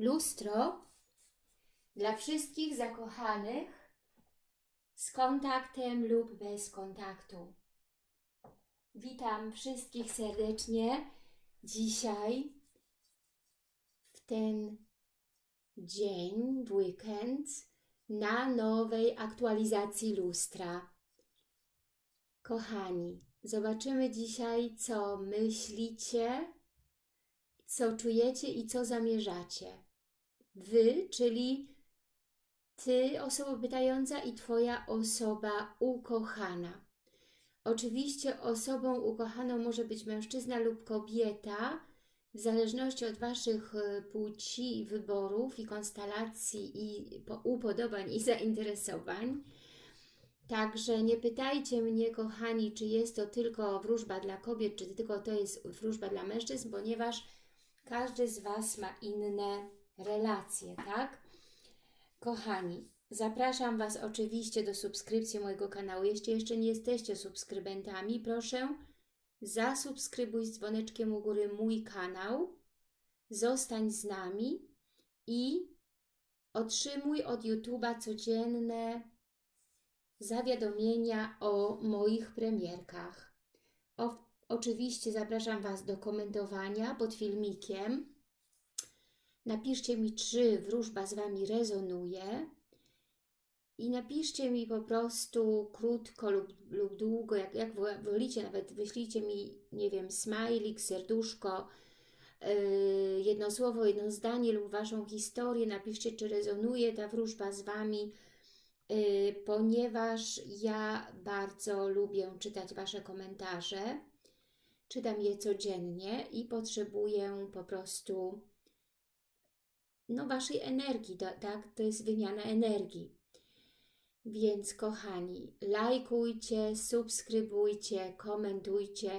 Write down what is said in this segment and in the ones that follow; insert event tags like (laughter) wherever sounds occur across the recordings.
lustro dla wszystkich zakochanych z kontaktem lub bez kontaktu. Witam wszystkich serdecznie dzisiaj w ten dzień, w weekend na nowej aktualizacji lustra. Kochani, zobaczymy dzisiaj, co myślicie, co czujecie i co zamierzacie. Wy, czyli Ty, osoba pytająca i Twoja osoba ukochana. Oczywiście osobą ukochaną może być mężczyzna lub kobieta, w zależności od Waszych e, płci, wyborów i konstelacji i upodobań i (laughs) zainteresowań. Także nie pytajcie mnie, kochani, czy jest to tylko wróżba dla kobiet, czy tylko to jest wróżba dla mężczyzn, ponieważ każdy z Was ma inne relacje, tak? Kochani, zapraszam Was oczywiście do subskrypcji mojego kanału. Jeśli jeszcze nie jesteście subskrybentami, proszę zasubskrybuj z dzwoneczkiem u góry mój kanał, zostań z nami i otrzymuj od YouTube'a codzienne zawiadomienia o moich premierkach. O, oczywiście zapraszam Was do komentowania pod filmikiem. Napiszcie mi, czy wróżba z Wami rezonuje i napiszcie mi po prostu krótko lub, lub długo, jak, jak wolicie, nawet wyślijcie mi, nie wiem, smajlik, serduszko, yy, jedno słowo, jedno zdanie lub Waszą historię, napiszcie, czy rezonuje ta wróżba z Wami, yy, ponieważ ja bardzo lubię czytać Wasze komentarze, czytam je codziennie i potrzebuję po prostu no, Waszej energii, tak? To jest wymiana energii. Więc kochani, lajkujcie, subskrybujcie, komentujcie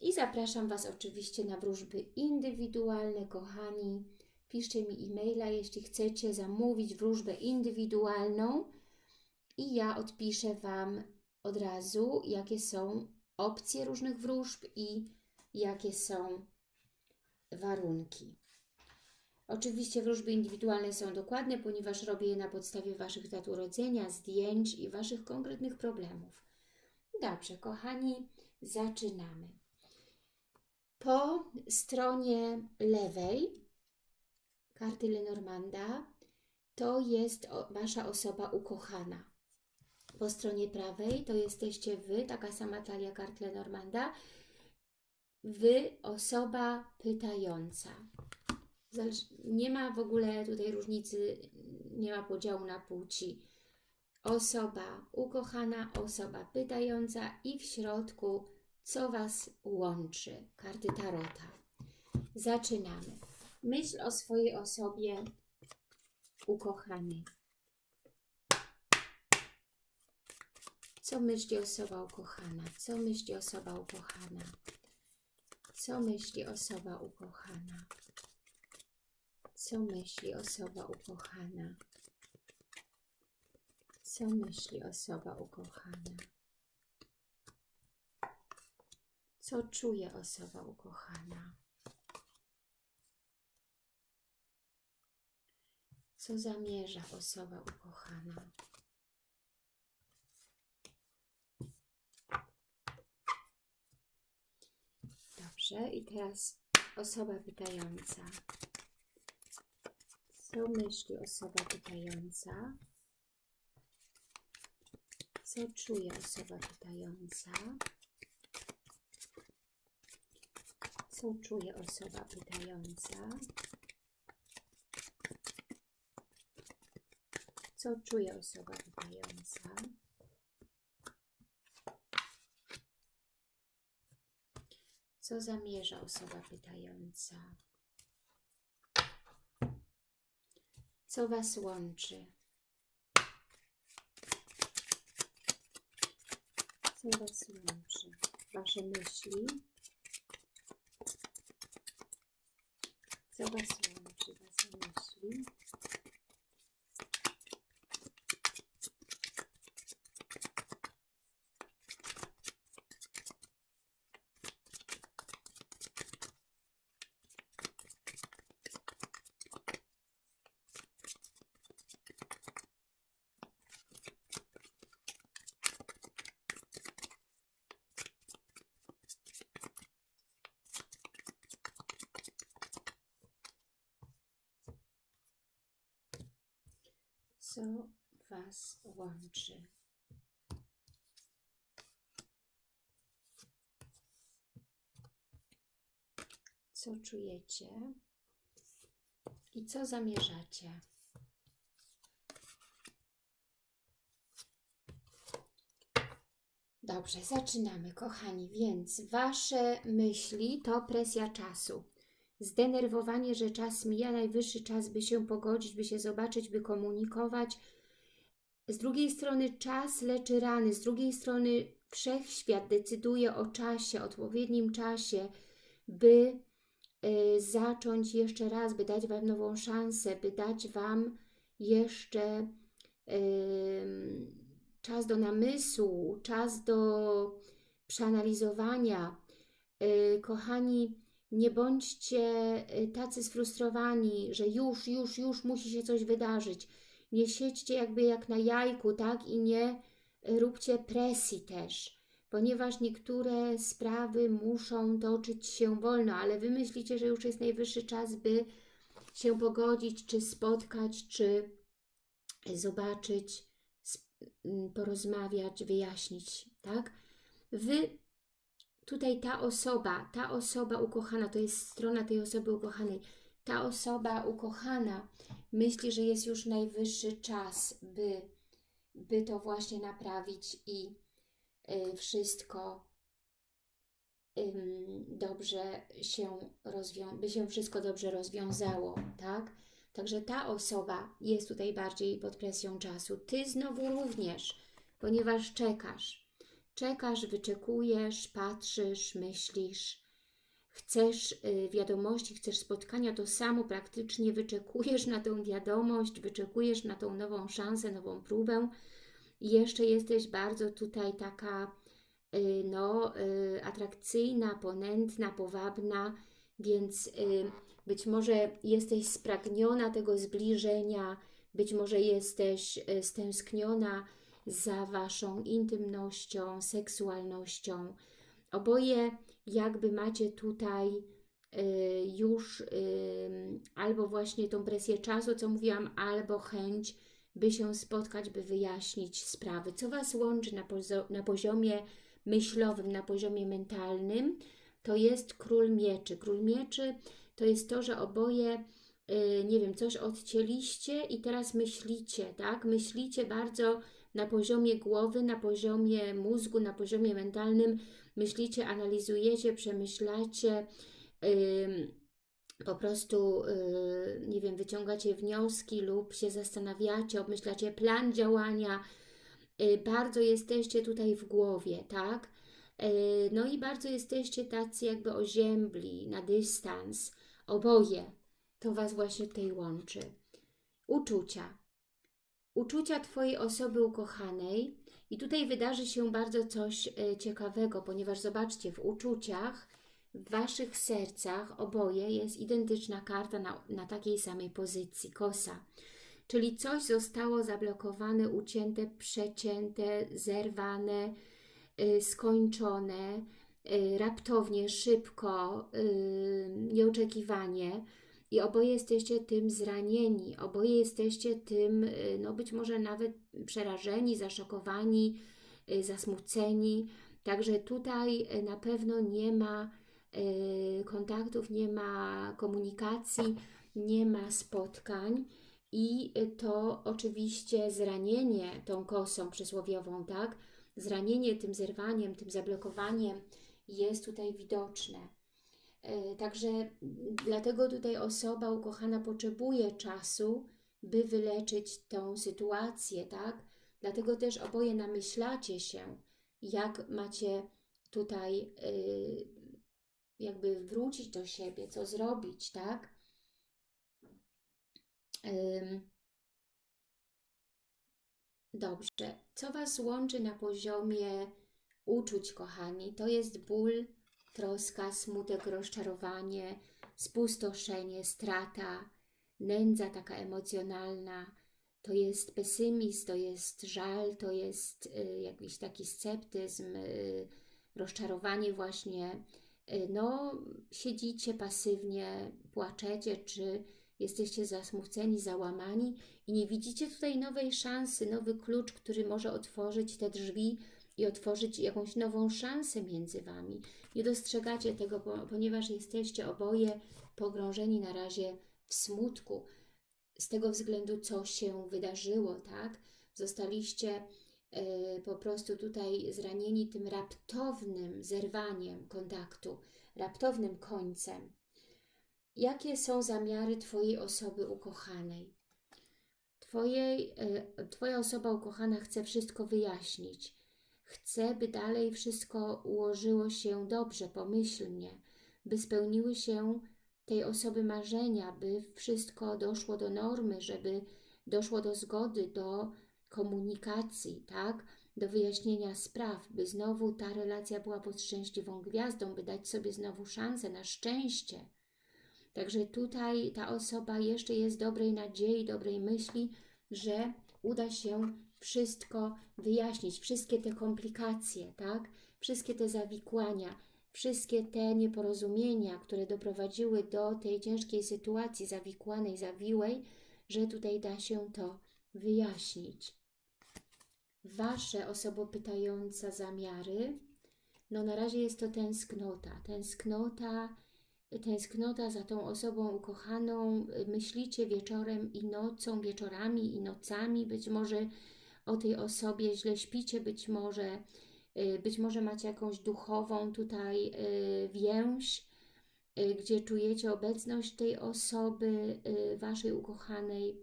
i zapraszam Was oczywiście na wróżby indywidualne, kochani. Piszcie mi e-maila, jeśli chcecie zamówić wróżbę indywidualną i ja odpiszę Wam od razu, jakie są opcje różnych wróżb i jakie są warunki. Oczywiście wróżby indywidualne są dokładne, ponieważ robię je na podstawie Waszych dat urodzenia, zdjęć i Waszych konkretnych problemów. Dobrze, kochani, zaczynamy. Po stronie lewej karty Lenormanda to jest Wasza osoba ukochana. Po stronie prawej to jesteście Wy, taka sama talia kart Lenormanda. Wy, osoba pytająca nie ma w ogóle tutaj różnicy, nie ma podziału na płci. Osoba ukochana, osoba pytająca i w środku, co Was łączy. Karty Tarota. Zaczynamy. Myśl o swojej osobie ukochanej. Co myśli osoba ukochana? Co myśli osoba ukochana? Co myśli osoba ukochana? Co myśli osoba ukochana? Co myśli osoba ukochana? Co czuje osoba ukochana? Co zamierza osoba ukochana? Dobrze, i teraz osoba pytająca. Co myśli osoba pytająca? Co czuje osoba pytająca? Co czuje osoba pytająca? Co czuje osoba pytająca? Co zamierza osoba pytająca? Co Was łączy? Co Was łączy? Wasze myśli? Co Was łączy? Wasze myśli? Co Was łączy? Co czujecie? I co zamierzacie? Dobrze, zaczynamy, kochani. Więc Wasze myśli to presja czasu. Zdenerwowanie, że czas mija, najwyższy czas, by się pogodzić, by się zobaczyć, by komunikować. Z drugiej strony czas leczy rany, z drugiej strony wszechświat decyduje o czasie, odpowiednim czasie, by y, zacząć jeszcze raz, by dać Wam nową szansę, by dać Wam jeszcze y, czas do namysłu, czas do przeanalizowania. Y, kochani, nie bądźcie y, tacy sfrustrowani, że już, już, już musi się coś wydarzyć. Nie siedźcie jakby jak na jajku, tak? I nie róbcie presji też, ponieważ niektóre sprawy muszą toczyć się wolno, ale wy myślicie, że już jest najwyższy czas, by się pogodzić, czy spotkać, czy zobaczyć, porozmawiać, wyjaśnić, tak? Wy, tutaj ta osoba, ta osoba ukochana, to jest strona tej osoby ukochanej, ta osoba ukochana myśli, że jest już najwyższy czas, by, by to właśnie naprawić i y, wszystko y, dobrze się rozwiązało, by się wszystko dobrze rozwiązało, tak? Także ta osoba jest tutaj bardziej pod presją czasu. Ty znowu również, ponieważ czekasz. Czekasz, wyczekujesz, patrzysz, myślisz, chcesz y, wiadomości, chcesz spotkania, to samo praktycznie wyczekujesz na tą wiadomość, wyczekujesz na tą nową szansę, nową próbę. I jeszcze jesteś bardzo tutaj taka y, no, y, atrakcyjna, ponętna, powabna, więc być może jesteś spragniona tego zbliżenia, być może jesteś stęskniona za Waszą intymnością, seksualnością. Oboje jakby macie tutaj y, już y, albo właśnie tą presję czasu, co mówiłam, albo chęć, by się spotkać, by wyjaśnić sprawy. Co Was łączy na, na poziomie myślowym, na poziomie mentalnym, to jest Król Mieczy. Król Mieczy to jest to, że oboje, y, nie wiem, coś odcięliście i teraz myślicie, tak? Myślicie bardzo na poziomie głowy, na poziomie mózgu, na poziomie mentalnym, myślicie, analizujecie, przemyślacie, po prostu, y, nie wiem, wyciągacie wnioski lub się zastanawiacie, obmyślacie plan działania, y, bardzo jesteście tutaj w głowie, tak? No i bardzo jesteście tacy jakby oziębli, na dystans, oboje. To Was właśnie tutaj łączy. Uczucia uczucia Twojej osoby ukochanej i tutaj wydarzy się bardzo coś e, ciekawego, ponieważ zobaczcie, w uczuciach, w Waszych sercach oboje jest identyczna karta na, na takiej samej pozycji, kosa. Czyli coś zostało zablokowane, ucięte, przecięte, zerwane, yy, skończone, yy, raptownie, szybko, nieoczekiwanie i oboje jesteście tym zranieni, oboje jesteście tym, y, no być może nawet przerażeni, zaszokowani, y, zasmuceni. Także tutaj y, na pewno nie ma kontaktów, nie ma komunikacji, nie ma spotkań i to oczywiście zranienie tą kosą przysłowiową, tak? Zranienie tym zerwaniem, tym zablokowaniem jest tutaj widoczne. E, także dlatego tutaj osoba ukochana potrzebuje czasu, by wyleczyć tą sytuację, tak? Dlatego też oboje namyślacie się, jak macie tutaj y, jakby wrócić do siebie, co zrobić, tak? Dobrze. Co Was łączy na poziomie uczuć, kochani? To jest ból troska, smutek, rozczarowanie, spustoszenie, strata, nędza taka emocjonalna, to jest pesymizm, to jest żal, to jest y, jakiś taki sceptyzm, y, rozczarowanie właśnie. Y, no, siedzicie pasywnie, płaczecie, czy jesteście zasmuceni, załamani i nie widzicie tutaj nowej szansy, nowy klucz, który może otworzyć te drzwi i otworzyć jakąś nową szansę między Wami. Nie dostrzegacie tego, ponieważ jesteście oboje pogrążeni na razie w smutku. Z tego względu, co się wydarzyło, tak? Zostaliście y, po prostu tutaj zranieni tym raptownym zerwaniem kontaktu, raptownym końcem. Jakie są zamiary Twojej osoby ukochanej? Twojej, y, twoja osoba ukochana chce wszystko wyjaśnić. Chce, by dalej wszystko ułożyło się dobrze, pomyślnie, by spełniły się tej osoby marzenia, by wszystko doszło do normy, żeby doszło do zgody, do komunikacji, tak? Do wyjaśnienia spraw, by znowu ta relacja była pod szczęśliwą gwiazdą, by dać sobie znowu szansę na szczęście. Także tutaj ta osoba jeszcze jest dobrej nadziei, dobrej myśli, że uda się wszystko wyjaśnić, wszystkie te komplikacje, tak? Wszystkie te zawikłania, wszystkie te nieporozumienia, które doprowadziły do tej ciężkiej sytuacji zawikłanej, zawiłej, że tutaj da się to wyjaśnić. Wasze osobo pytająca zamiary, no na razie jest to tęsknota, tęsknota, tęsknota za tą osobą ukochaną, myślicie wieczorem i nocą, wieczorami i nocami, być może o tej osobie źle śpicie, być może Y, być może macie jakąś duchową tutaj y, więź, y, gdzie czujecie obecność tej osoby, Waszej ukochanej.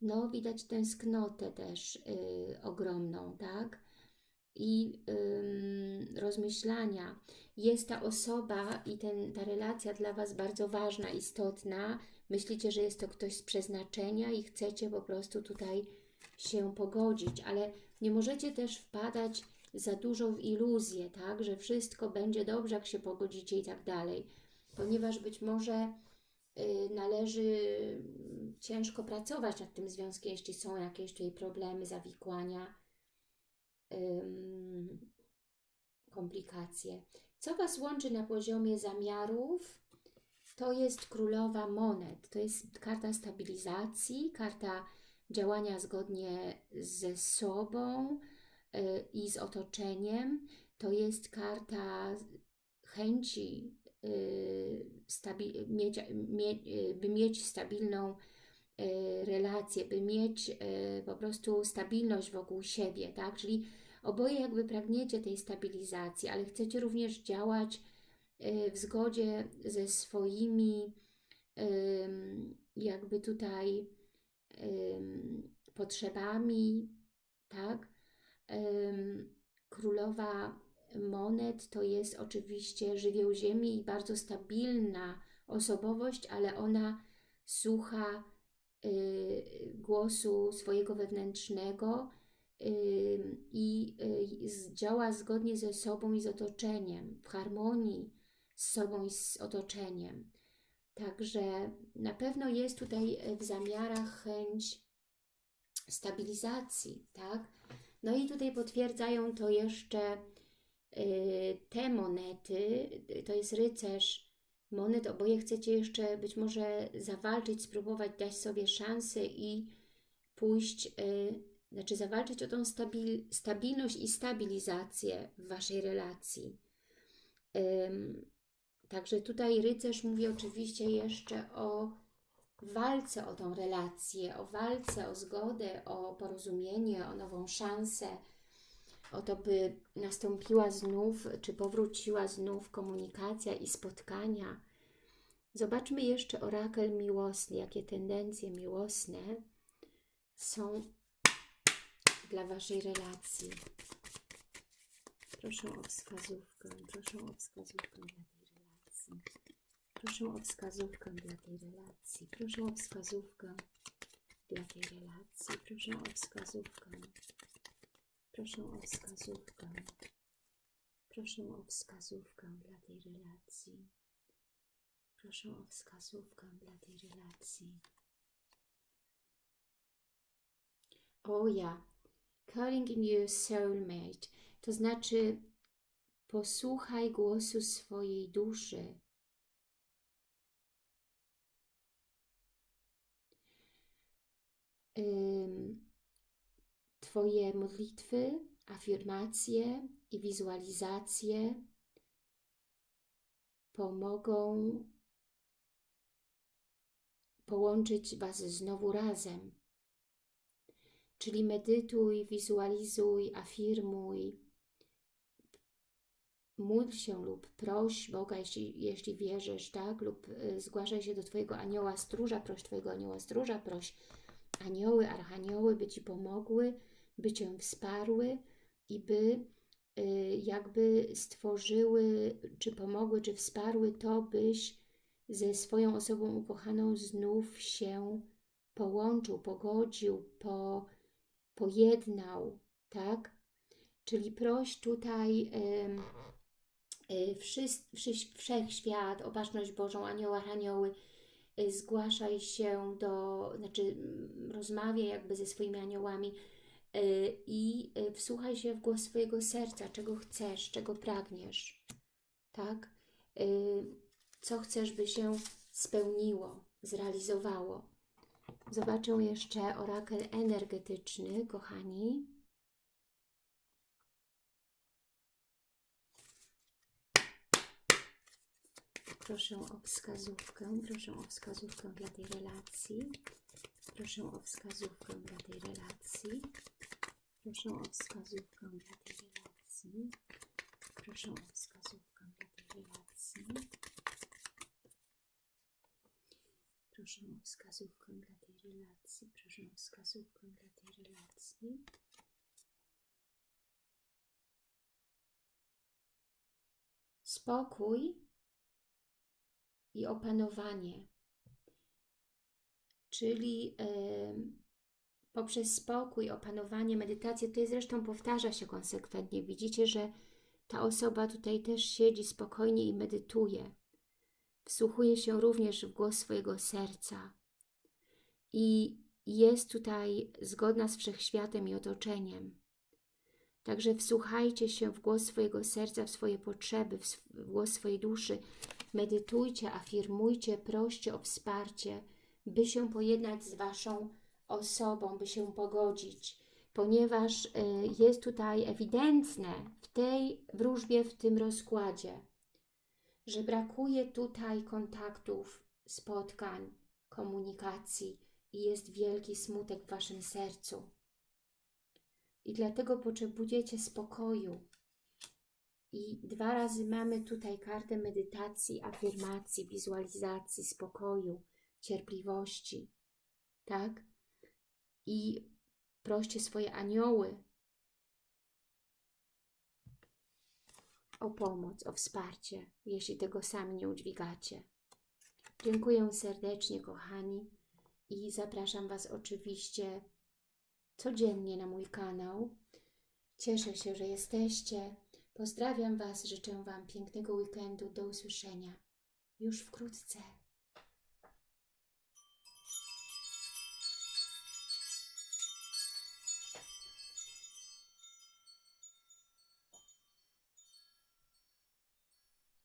No, widać tęsknotę też ogromną, tak? I rozmyślania. Jest ta osoba i ten, ta relacja dla Was bardzo ważna, istotna. Myślicie, że jest to ktoś z przeznaczenia i chcecie po prostu tutaj się pogodzić, ale nie możecie też wpadać za dużo w iluzję, tak, że wszystko będzie dobrze, jak się pogodzicie i tak dalej, ponieważ być może y, należy ciężko pracować nad tym związkiem, jeśli są jakieś tutaj problemy, zawikłania, komplikacje. Co Was łączy na poziomie zamiarów? To jest królowa monet, to jest karta stabilizacji, karta działania zgodnie ze sobą, Y, i z otoczeniem. To jest karta chęci, y, mieć, y, by mieć stabilną relację, by mieć po prostu stabilność wokół siebie, tak? Czyli oboje jakby pragniecie tej stabilizacji, ale chcecie również działać w zgodzie ze swoimi jakby tutaj potrzebami, tak? Królowa monet to jest oczywiście żywioł ziemi i bardzo stabilna osobowość, ale ona słucha y, głosu swojego wewnętrznego i y, działa zgodnie ze sobą i z otoczeniem, w harmonii z sobą i z otoczeniem. Także na pewno jest tutaj w zamiarach chęć stabilizacji, tak? No i tutaj potwierdzają to jeszcze y, te monety, to jest rycerz monet, oboje chcecie jeszcze być może zawalczyć, spróbować dać sobie szansę i pójść, y, znaczy zawalczyć o tą stabil, stabilność i stabilizację w Waszej relacji. Także tutaj rycerz mówi oczywiście jeszcze o walce o tą relację, o walce o zgodę, o porozumienie, o nową szansę, o to, by nastąpiła znów, czy powróciła znów komunikacja i spotkania. Zobaczmy jeszcze orakel miłosny, jakie tendencje miłosne są dla Waszej relacji. Proszę o wskazówkę, proszę o wskazówkę. Proszę o wskazówkę dla tej relacji. Proszę o wskazówkę dla tej relacji. Proszę o wskazówkę. Proszę o wskazówkę. Proszę o wskazówkę dla tej relacji. Proszę o wskazówkę dla tej relacji. O ja, calling in your soulmate, to znaczy posłuchaj głosu swojej duszy Twoje modlitwy, afirmacje i wizualizacje pomogą połączyć Was znowu razem. Czyli medytuj, wizualizuj, afirmuj, módl się lub proś Boga, jeśli, jeśli wierzysz, tak? Lub y, zgłaszaj się do Twojego anioła stróża, proś Twojego anioła stróża, proś anioły, archanioły, by Ci pomogły, by Cię wsparły i by y, jakby stworzyły, czy pomogły, czy wsparły to, byś ze swoją osobą ukochaną znów się połączył, pogodził, po, pojednał, tak? Czyli proś tutaj y, wszyscy, wszechświat, opatrzność Bożą, anioła, anioły, y, zgłaszaj się do, znaczy mm, rozmawiaj jakby ze swoimi aniołami y, i wsłuchaj się w głos swojego serca, czego chcesz, czego pragniesz, tak? Co chcesz, by się spełniło, zrealizowało. Zobaczę jeszcze orakel energetyczny, kochani. Proszę o wskazówkę, proszę o wskazówkę dla tej relacji. Proszę o wskazówkę dla tej relacji. Proszę o wskazówkę dla tej relacji. Proszę o wskazówkę dla tej relacji. Proszę o wskazówkę dla tej relacji. Proszę o wskazówkę dla tej relacji. Spokój i opanowanie, czyli poprzez spokój, opanowanie, medytację, jest zresztą powtarza się konsekwentnie. Widzicie, że ta osoba tutaj też siedzi spokojnie i medytuje. Wsłuchuje się również w głos swojego serca i jest tutaj zgodna z wszechświatem i otoczeniem. Także wsłuchajcie się w głos swojego serca, w swoje potrzeby, w głos swojej duszy. Medytujcie, afirmujcie, proście o wsparcie, by się pojednać z Waszą osobą, by się pogodzić, ponieważ y, jest tutaj ewidentne w tej wróżbie, w tym rozkładzie, że brakuje tutaj kontaktów, spotkań, komunikacji i jest wielki smutek w Waszym sercu. I dlatego potrzebujecie spokoju. I dwa razy mamy tutaj kartę medytacji, afirmacji, wizualizacji, spokoju, cierpliwości. Tak? I proście swoje anioły o pomoc, o wsparcie, jeśli tego sami nie udźwigacie. Dziękuję serdecznie, kochani, i zapraszam Was oczywiście codziennie na mój kanał. Cieszę się, że jesteście. Pozdrawiam Was, życzę Wam pięknego weekendu. Do usłyszenia już wkrótce.